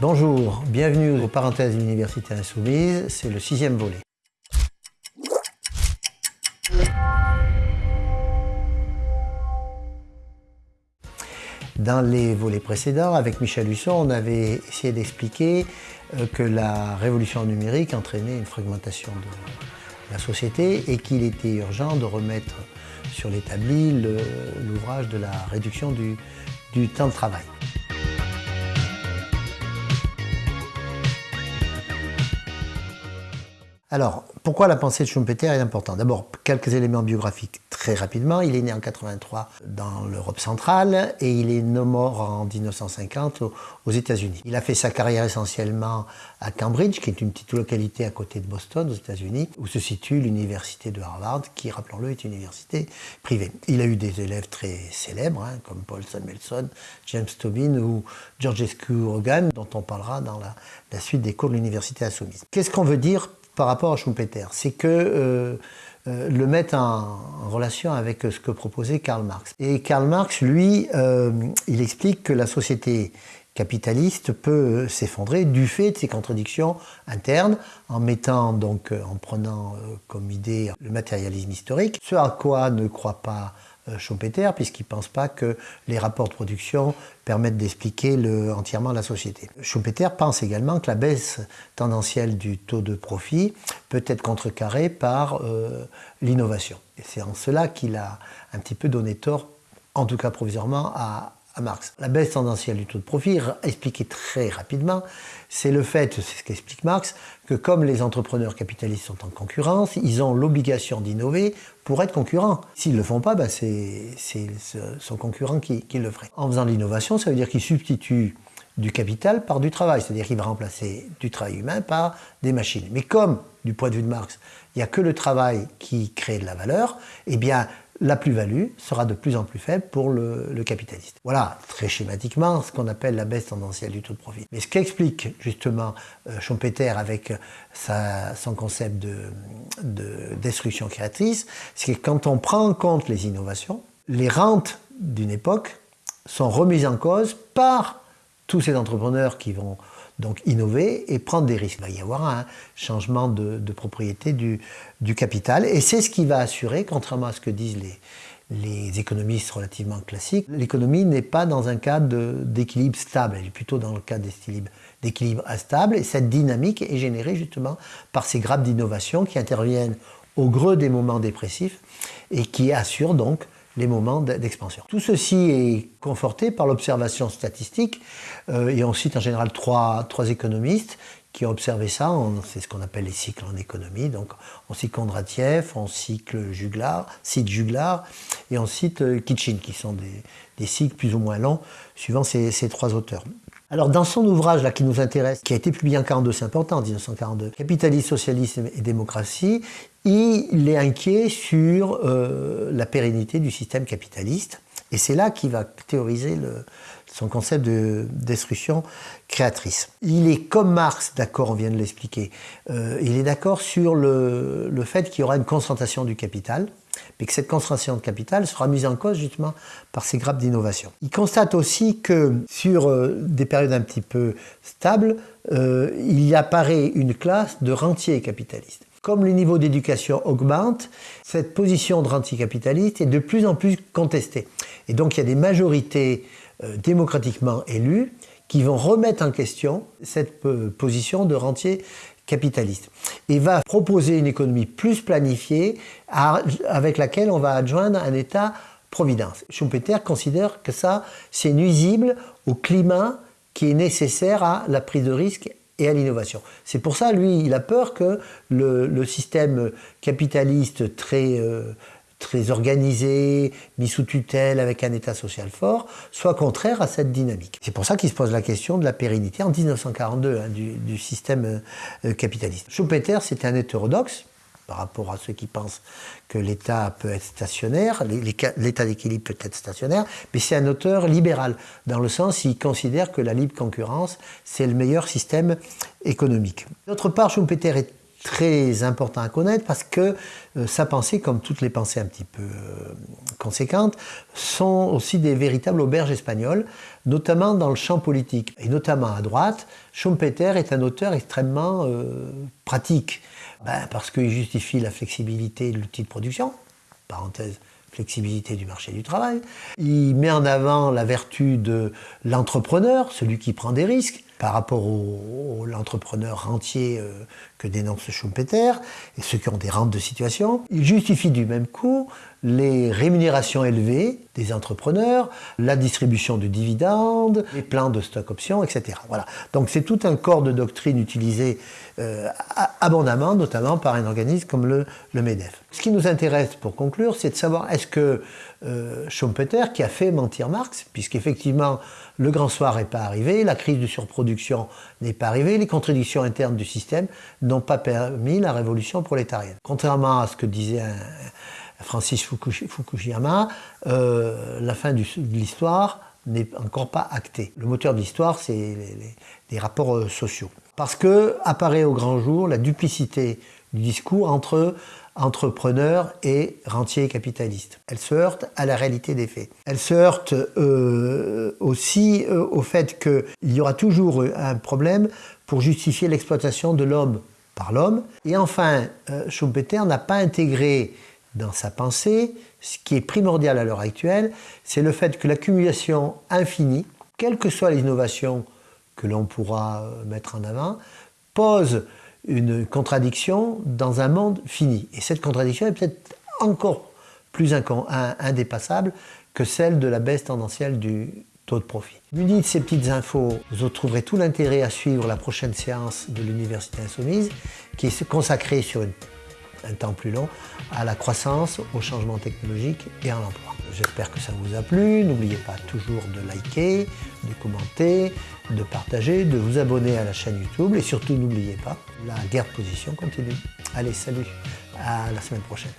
Bonjour, bienvenue aux Parenthèses de l'Université Insoumise, c'est le sixième volet. Dans les volets précédents, avec Michel Husson, on avait essayé d'expliquer euh, que la révolution numérique entraînait une fragmentation de la société et qu'il était urgent de remettre sur l'établi l'ouvrage de la réduction du, du temps de travail. Alors, pourquoi la pensée de Schumpeter est importante? D'abord, quelques éléments biographiques très rapidement. Il est né en 83 dans l'Europe centrale et il est mort en 1950 aux États-Unis. Il a fait sa carrière essentiellement à Cambridge, qui est une petite localité à côté de Boston, aux États-Unis, où se situe l'université de Harvard, qui, rappelons-le, est une université privée. Il a eu des élèves très célèbres, hein, comme Paul Samuelson, James Tobin ou Georgescu Hogan, dont on parlera dans la, la suite des cours de l'université insoumise. Qu'est-ce qu'on veut dire par rapport à Schumpeter, c'est que euh, euh, le mettre en, relation avec ce que proposait Karl Marx. Et Karl Marx, lui, euh, il explique que la société capitaliste peut s'effondrer du fait de ses contradictions internes en mettant donc en prenant comme idée le matérialisme historique, ce à quoi ne croit pas euh, Schumpeter, puisqu'il ne pense pas que les rapports de production permettent d'expliquer entièrement la société. Schumpeter pense également que la baisse tendancielle du taux de profit peut être contrecarrée par euh, l'innovation. C'est en cela qu'il a un petit peu donné tort, en tout cas provisoirement, à, Marx. La baisse tendancielle du taux de profit, expliqué très rapidement, c'est le fait, c'est ce qu'explique Marx, que comme les entrepreneurs capitalistes sont en concurrence, ils ont l'obligation d'innover pour être concurrents. S'ils ne le font pas, ben c'est son concurrent qui, qui, le ferait. En faisant l'innovation, ça veut dire qu'ils substituent du capital par du travail, c'est-à-dire qu'il va remplacer du travail humain par des machines. Mais comme, du point de vue de Marx, il n'y a que le travail qui crée de la valeur, eh bien, la plus-value sera de plus en plus faible pour le, capitaliste. Voilà, très schématiquement, ce qu'on appelle la baisse tendancielle du taux de profit. Mais ce qu'explique justement euh, Schumpeter avec son concept de destruction créatrice, c'est que quand on prend en compte les innovations, les rentes d'une époque sont remises en cause par tous ces entrepreneurs qui vont donc innover et prendre des risques. Il va y avoir un changement de, propriété du, capital. Et c'est ce qui va assurer, contrairement à ce que disent les, économistes relativement classiques, l'économie n'est pas dans un cadre d'équilibre stable, elle est plutôt dans le cadre d'équilibre instable. Et cette dynamique est générée justement par ces grappes d'innovation qui interviennent au greu des moments dépressifs et qui assurent donc les moments d'expansion. Tout ceci est conforté par l'observation statistique, euh, et on cite en général trois, trois économistes qui ont observé ça, c'est ce qu'on appelle les cycles en économie, donc on cite Kondratiev, on Juglar, cite Juglar, et on cite euh, Kitchin, qui sont des, des cycles plus ou moins longs, suivant ces, ces trois auteurs. Alors dans son ouvrage là qui nous intéresse, qui a été publié en 42, c'est important, en 1942, Capitalisme, socialisme et démocratie, il est inquiet sur euh, la pérennité du système capitaliste. Et c'est là qu'il va théoriser son concept de destruction créatrice. Il est comme Marx, d'accord, on vient de l'expliquer, euh, il est d'accord sur le, fait qu'il y aura une concentration du capital, mais que cette concentration de capital sera mise en cause justement par ces grappes d'innovation. Il constate aussi que sur euh, des périodes un petit peu stables, euh, il apparaît une classe de rentiers capitalistes. Comme le niveau d'éducation augmente, cette position de rentier capitaliste est de plus en plus contestée. Et donc il y a des majorités euh, démocratiquement élues qui vont remettre en question cette position de rentier capitaliste et va proposer une économie plus planifiée avec laquelle on va adjoindre un État-providence. Schumpeter considère que ça, c'est nuisible au climat qui est nécessaire à la prise de risque et à l'innovation. C'est pour ça, lui, il a peur que le, système capitaliste très euh, très organisé, mis sous tutelle avec un État social fort, soit contraire à cette dynamique. C'est pour ça qu'il se pose la question de la pérennité en 1942 hein, du, système euh, capitaliste. Schumpeter, c'était un hétérodoxe par rapport à ceux qui pensent que l'État peut être stationnaire, l'État d'équilibre peut être stationnaire, mais c'est un auteur libéral, dans le sens il considère que la libre concurrence, c'est le meilleur système économique. D'autre part, Schumpeter est très important à connaître parce que euh, sa pensée, comme toutes les pensées un petit peu euh, conséquentes, sont aussi des véritables auberges espagnoles, notamment dans le champ politique. Et notamment à droite, Schumpeter est un auteur extrêmement euh, pratique, ben, parce qu'il justifie la flexibilité de l'outil de production, parenthèse, flexibilité du marché du travail. Il met en avant la vertu de l'entrepreneur, celui qui prend des risques, par rapport au, l'entrepreneur rentier euh, que dénonce Schumpeter et ceux qui ont des rentes de situation. Il justifie du même coup les rémunérations élevées des entrepreneurs, la distribution de dividendes, les plans de stock options, etc. Voilà. Donc c'est tout un corps de doctrine utilisé euh, abondamment, notamment par un organisme comme le, le, MEDEF. Ce qui nous intéresse pour conclure, c'est de savoir est-ce que euh, Schumpeter, qui a fait mentir Marx, puisqu'effectivement le grand soir n'est pas arrivé, la crise de surproduction n'est pas arrivée, les contradictions internes du système n'ont pas permis la révolution prolétarienne. Contrairement à ce que disait un, Francis Fukuyama, euh, la fin de l'histoire n'est encore pas actée. Le moteur de l'histoire, c'est les, rapports euh, sociaux. Parce que apparaît au grand jour la duplicité du discours entre entrepreneurs et rentiers capitalistes. Elle se heurte à la réalité des faits. Elle se heurte euh, aussi au fait qu'il y aura toujours un problème pour justifier l'exploitation de l'homme par l'homme. Et enfin, Schumpeter n'a pas intégré dans sa pensée, ce qui est primordial à l'heure actuelle, c'est le fait que l'accumulation infinie, quelles que soient les innovations que l'on pourra euh, mettre en avant, pose une contradiction dans un monde fini. Et cette contradiction est peut-être encore plus indépassable que celle de la baisse tendancielle du taux de profit. Muni de ces petites infos, vous trouverez tout l'intérêt à suivre la prochaine séance de l'Université Insoumise, qui est consacrée sur une un temps plus long, à la croissance, au changement technologique et à l'emploi. J'espère que ça vous a plu. N'oubliez pas toujours de liker, de commenter, de partager, de vous abonner à la chaîne YouTube et surtout n'oubliez pas, la guerre de position continue. Allez, salut, à la semaine prochaine.